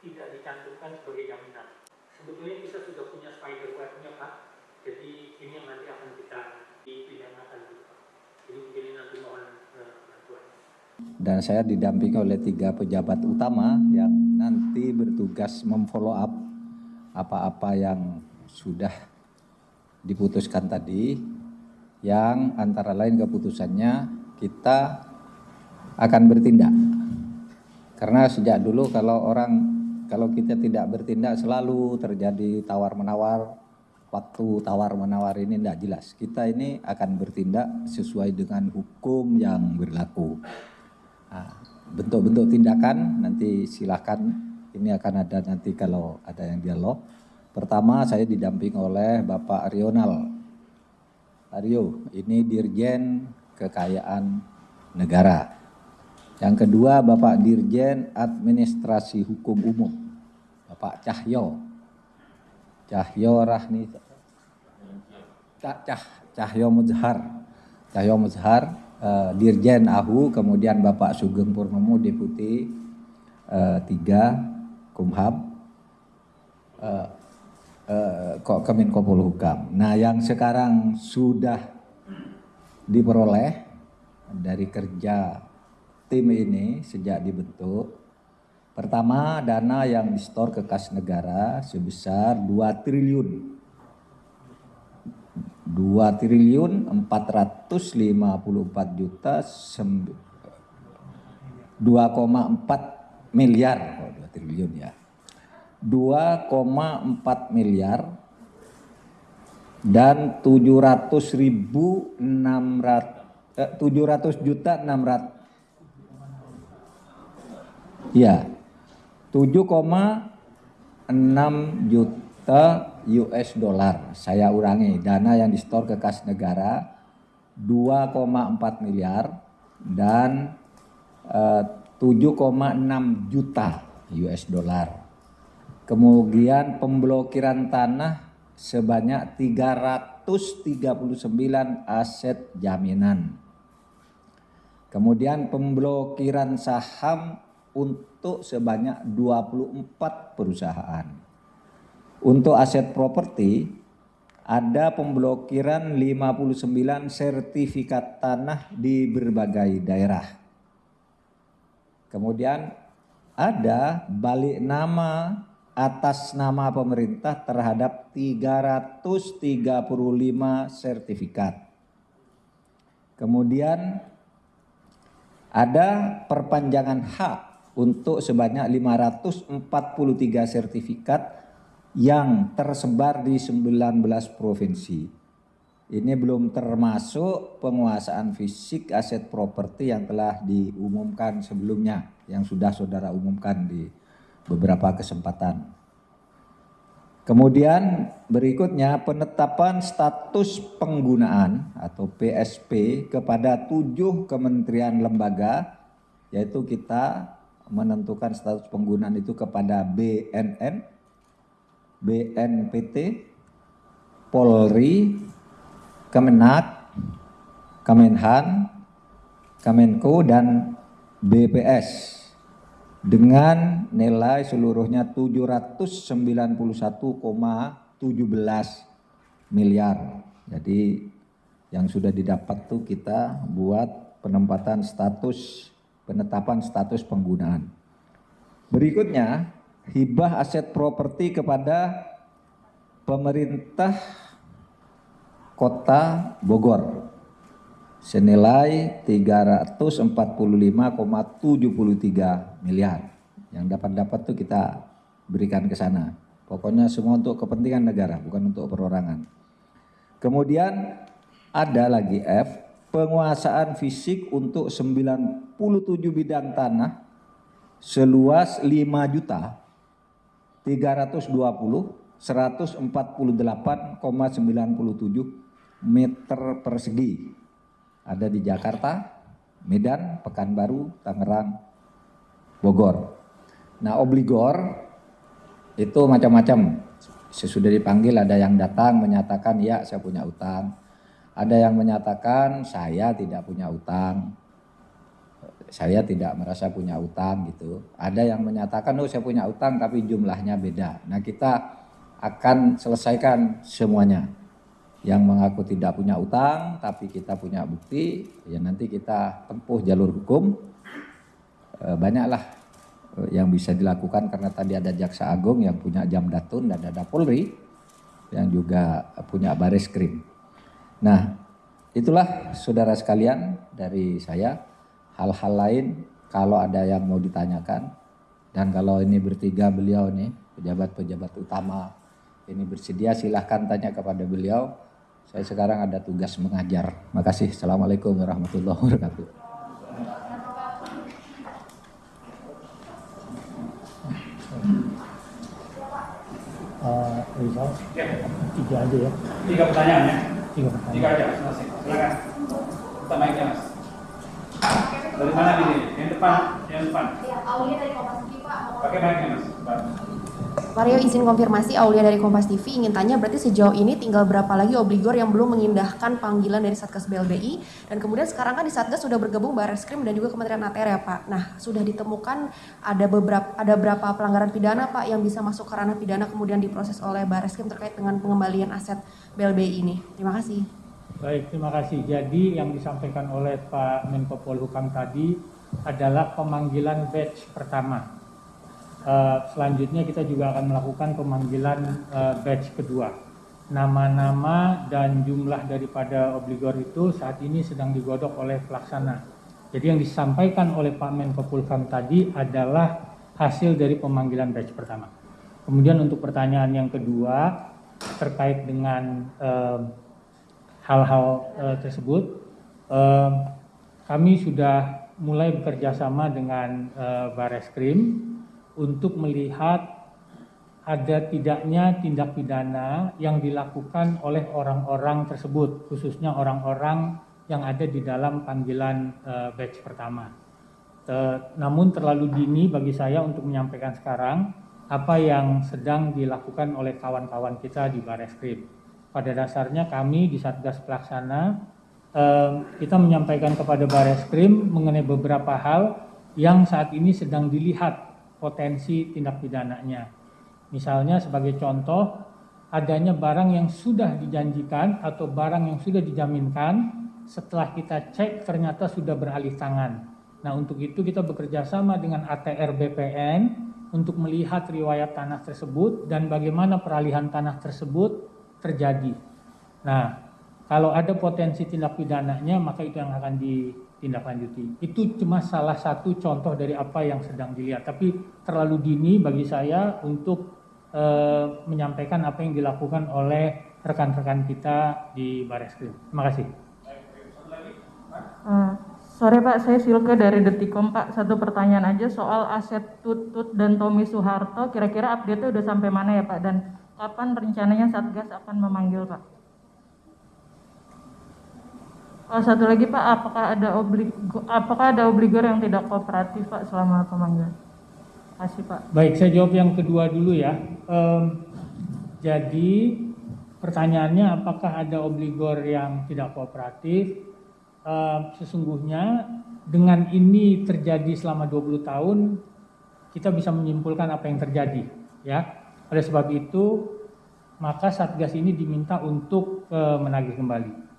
tidak dicantumkan sebagai jaminan. Sebetulnya kita sudah punya spider web-nya Pak, jadi ini yang nanti akan kita dipidanakan Pak. Jadi mungkin nanti mohon eh, bantuan. dan saya didampingi oleh tiga pejabat utama yang nanti bertugas memfollow up apa-apa yang sudah diputuskan tadi yang antara lain keputusannya kita akan bertindak karena sejak dulu kalau orang kalau kita tidak bertindak selalu terjadi tawar menawar waktu tawar menawar ini tidak jelas kita ini akan bertindak sesuai dengan hukum yang berlaku Nah, bentuk-bentuk tindakan nanti silakan ini akan ada nanti kalau ada yang dialog. Pertama saya didamping oleh Bapak Rional. Aryo, ini Dirjen Kekayaan Negara. Yang kedua Bapak Dirjen Administrasi Hukum Umum. Bapak Cahyo. Cahyo Rahni Cah, Cah, Cahyo Muzhar. Cahyo Muzhar, eh, Dirjen AHU, kemudian Bapak Sugeng Purnomo, Deputi eh, 3 Kumham, eh, eh, Kemenko Polhukam. Nah yang sekarang sudah diperoleh dari kerja tim ini sejak dibentuk, pertama dana yang distor ke kas negara sebesar 2 triliun. 2 triliun 454 juta 2,4 miliar. Oh, 2 triliun ya. 2,4 miliar dan 700 ribu 600 eh, 700 juta 600 ya 7,6 juta US dollar. Saya ulangi, dana yang distor ke kas negara 2,4 miliar dan eh, 7,6 juta US dollar. Kemudian pemblokiran tanah sebanyak 339 aset jaminan. Kemudian pemblokiran saham untuk sebanyak 24 perusahaan. Untuk aset properti ada pemblokiran 59 sertifikat tanah di berbagai daerah. Kemudian ada balik nama atas nama pemerintah terhadap 335 sertifikat. Kemudian ada perpanjangan hak untuk sebanyak 543 sertifikat yang tersebar di 19 provinsi. Ini belum termasuk penguasaan fisik aset properti yang telah diumumkan sebelumnya, yang sudah saudara umumkan di beberapa kesempatan. Kemudian berikutnya penetapan status penggunaan atau PSP kepada tujuh kementerian lembaga, yaitu kita menentukan status penggunaan itu kepada BNN, BNPT, Polri, Kemenak, Kemenhan, Kemenko, dan BPS dengan nilai seluruhnya 791,17 miliar. Jadi yang sudah didapat tuh kita buat penempatan status penetapan status penggunaan. Berikutnya, hibah aset properti kepada pemerintah Kota Bogor senilai 345,73 miliar. Yang dapat-dapat tuh kita berikan ke sana. Pokoknya semua untuk kepentingan negara, bukan untuk perorangan. Kemudian ada lagi F, penguasaan fisik untuk 97 bidang tanah seluas 5 juta 320 148,97 meter persegi ada di Jakarta, Medan, Pekanbaru, Tangerang, Bogor. Nah, obligor itu macam-macam. Sesudah dipanggil ada yang datang menyatakan ya saya punya utang. Ada yang menyatakan saya tidak punya utang. saya tidak merasa punya utang gitu. Ada yang menyatakan oh saya punya utang tapi jumlahnya beda. Nah kita akan selesaikan semuanya. Yang mengaku tidak punya utang tapi kita punya bukti, ya nanti kita tempuh jalur hukum. E, banyaklah yang bisa dilakukan karena tadi ada jaksa agung yang punya jam datun dan ada Polri yang juga punya baris krim. Nah itulah saudara sekalian dari saya. Hal-hal lain kalau ada yang mau ditanyakan. Dan kalau ini bertiga beliau nih pejabat-pejabat utama ini bersedia silahkan tanya kepada beliau. Saya sekarang ada tugas mengajar. Makasih. Assalamualaikum warahmatullahi wabarakatuh. Uh, Rizal, tiga aja ya, tiga pertanyaan ya. Tiga Tiga pertanyaan. aja, selesai. Silakan. Kita Mas. Dari mana ini? Yang depan, yang depan. Ya, Aulia dari Kompas TV, Pak. Pakai mic-nya, Mas. Mario izin konfirmasi Aulia dari Kompas TV ingin tanya berarti sejauh ini tinggal berapa lagi obligor yang belum mengindahkan panggilan dari Satgas BLBI dan kemudian sekarang kan di Satgas sudah bergabung Barreskrim dan juga Kementerian ATR ya Pak. Nah sudah ditemukan ada beberapa ada berapa pelanggaran pidana Pak yang bisa masuk ke ranah pidana kemudian diproses oleh Barreskrim terkait dengan pengembalian aset BLBI ini. Terima kasih. Baik, terima kasih. Jadi yang disampaikan oleh Pak Menko Polhukam tadi adalah pemanggilan batch pertama. Eh, selanjutnya kita juga akan melakukan pemanggilan eh, batch kedua. Nama-nama dan jumlah daripada obligor itu saat ini sedang digodok oleh pelaksana. Jadi yang disampaikan oleh Pak Menko Polhukam tadi adalah hasil dari pemanggilan batch pertama. Kemudian untuk pertanyaan yang kedua terkait dengan eh, hal-hal eh, tersebut, eh, kami sudah mulai bekerja sama dengan eh, Bareskrim untuk melihat ada tidaknya tindak pidana yang dilakukan oleh orang-orang tersebut, khususnya orang-orang yang ada di dalam panggilan eh, batch pertama. Te- namun terlalu dini bagi saya untuk menyampaikan sekarang apa yang sedang dilakukan oleh kawan-kawan kita di Bareskrim. Pada dasarnya kami di Satgas Pelaksana eh, kita menyampaikan kepada Bareskrim mengenai beberapa hal yang saat ini sedang dilihat potensi tindak pidananya. Misalnya sebagai contoh adanya barang yang sudah dijanjikan atau barang yang sudah dijaminkan setelah kita cek ternyata sudah beralih tangan. Nah untuk itu kita bekerja sama dengan ATR BPN untuk melihat riwayat tanah tersebut dan bagaimana peralihan tanah tersebut terjadi. Nah kalau ada potensi tindak pidananya maka itu yang akan ditindaklanjuti. Itu cuma salah satu contoh dari apa yang sedang dilihat. Tapi terlalu dini bagi saya untuk eh, menyampaikan apa yang dilakukan oleh rekan-rekan kita di Bareskrim. Terima kasih. Eh, sore Pak, saya Silke dari Detikom Pak. Satu pertanyaan aja soal aset Tutut dan Tommy Soeharto. Kira-kira update-nya udah sampai mana ya Pak? Dan kapan rencananya Satgas akan memanggil Pak? Oh, satu lagi Pak, apakah ada obligo, apakah ada obligor yang tidak kooperatif Pak selama pemanggilan? Kasih Pak. Baik, saya jawab yang kedua dulu ya. Em, jadi pertanyaannya apakah ada obligor yang tidak kooperatif? Em, sesungguhnya dengan ini terjadi selama 20 tahun, kita bisa menyimpulkan apa yang terjadi. Ya, oleh sebab itu maka Satgas ini diminta untuk eh, menagih kembali.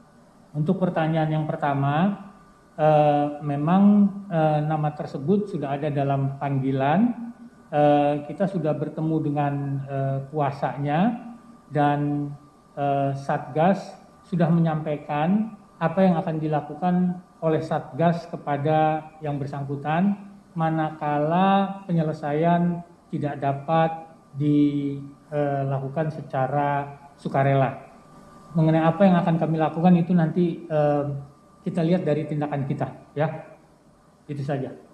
Untuk pertanyaan yang pertama, eh, memang eh, nama tersebut sudah ada dalam panggilan. Eh, kita sudah bertemu dengan eh, kuasanya dan eh, Satgas sudah menyampaikan apa yang akan dilakukan oleh Satgas kepada yang bersangkutan manakala penyelesaian tidak dapat dilakukan secara sukarela mengenai apa yang akan kami lakukan itu nanti eh, kita lihat dari tindakan kita ya. Itu saja